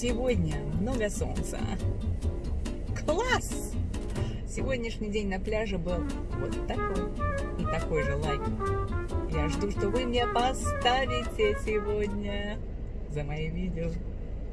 Сегодня много солнца. Класс! Сегодняшний день на пляже был вот такой. И такой же лайк. Я жду, что вы мне поставите сегодня за мои видео.